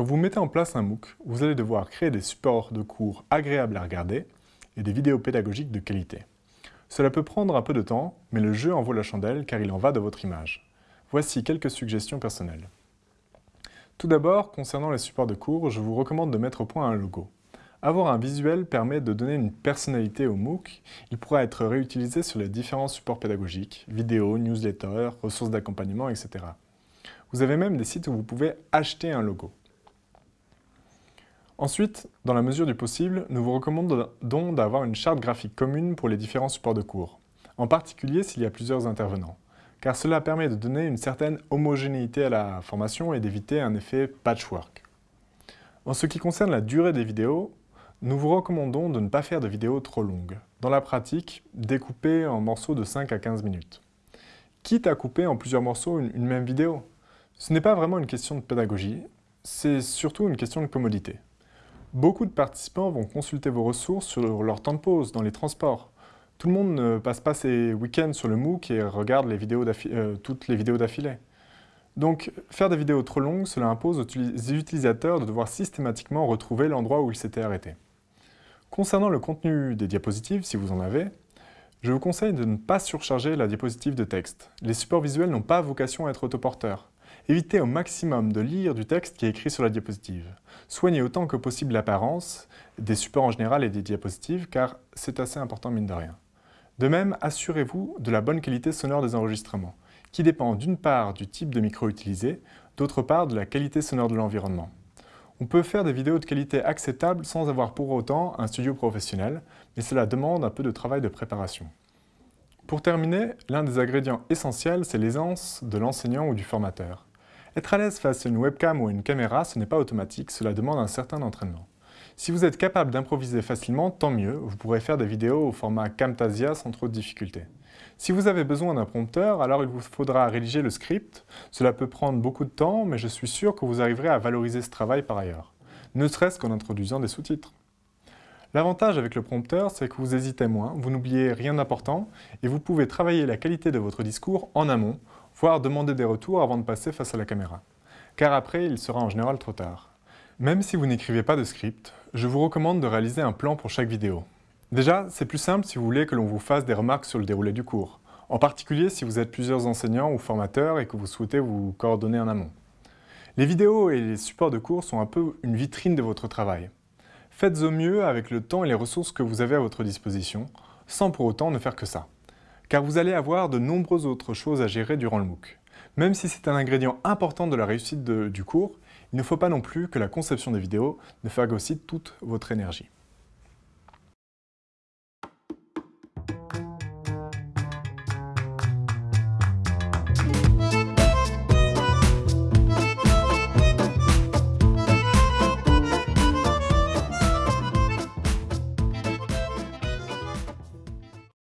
Quand vous mettez en place un MOOC, vous allez devoir créer des supports de cours agréables à regarder et des vidéos pédagogiques de qualité. Cela peut prendre un peu de temps, mais le jeu en vaut la chandelle car il en va de votre image. Voici quelques suggestions personnelles. Tout d'abord, concernant les supports de cours, je vous recommande de mettre au point un logo. Avoir un visuel permet de donner une personnalité au MOOC. Il pourra être réutilisé sur les différents supports pédagogiques, vidéos, newsletters, ressources d'accompagnement, etc. Vous avez même des sites où vous pouvez acheter un logo. Ensuite, dans la mesure du possible, nous vous recommandons d'avoir une charte graphique commune pour les différents supports de cours, en particulier s'il y a plusieurs intervenants, car cela permet de donner une certaine homogénéité à la formation et d'éviter un effet patchwork. En ce qui concerne la durée des vidéos, nous vous recommandons de ne pas faire de vidéos trop longues. Dans la pratique, découper en morceaux de 5 à 15 minutes. Quitte à couper en plusieurs morceaux une, une même vidéo. Ce n'est pas vraiment une question de pédagogie, c'est surtout une question de commodité. Beaucoup de participants vont consulter vos ressources sur leur temps de pause, dans les transports. Tout le monde ne passe pas ses week-ends sur le MOOC et regarde euh, toutes les vidéos d'affilée. Donc, faire des vidéos trop longues, cela impose aux utilisateurs de devoir systématiquement retrouver l'endroit où ils s'étaient arrêtés. Concernant le contenu des diapositives, si vous en avez, je vous conseille de ne pas surcharger la diapositive de texte. Les supports visuels n'ont pas vocation à être autoporteurs. Évitez au maximum de lire du texte qui est écrit sur la diapositive. Soignez autant que possible l'apparence des supports en général et des diapositives, car c'est assez important mine de rien. De même, assurez-vous de la bonne qualité sonore des enregistrements, qui dépend d'une part du type de micro utilisé, d'autre part de la qualité sonore de l'environnement. On peut faire des vidéos de qualité acceptable sans avoir pour autant un studio professionnel, mais cela demande un peu de travail de préparation. Pour terminer, l'un des ingrédients essentiels, c'est l'aisance de l'enseignant ou du formateur. Être à l'aise face à une webcam ou à une caméra, ce n'est pas automatique, cela demande un certain entraînement. Si vous êtes capable d'improviser facilement, tant mieux, vous pourrez faire des vidéos au format Camtasia sans trop de difficultés. Si vous avez besoin d'un prompteur, alors il vous faudra rédiger le script. Cela peut prendre beaucoup de temps, mais je suis sûr que vous arriverez à valoriser ce travail par ailleurs, ne serait-ce qu'en introduisant des sous-titres. L'avantage avec le prompteur, c'est que vous hésitez moins, vous n'oubliez rien d'important, et vous pouvez travailler la qualité de votre discours en amont, voire demander des retours avant de passer face à la caméra. Car après, il sera en général trop tard. Même si vous n'écrivez pas de script, je vous recommande de réaliser un plan pour chaque vidéo. Déjà, c'est plus simple si vous voulez que l'on vous fasse des remarques sur le déroulé du cours, en particulier si vous êtes plusieurs enseignants ou formateurs et que vous souhaitez vous coordonner en amont. Les vidéos et les supports de cours sont un peu une vitrine de votre travail. Faites au mieux avec le temps et les ressources que vous avez à votre disposition, sans pour autant ne faire que ça car vous allez avoir de nombreuses autres choses à gérer durant le MOOC. Même si c'est un ingrédient important de la réussite du cours, il ne faut pas non plus que la conception des vidéos ne phagocyte toute votre énergie.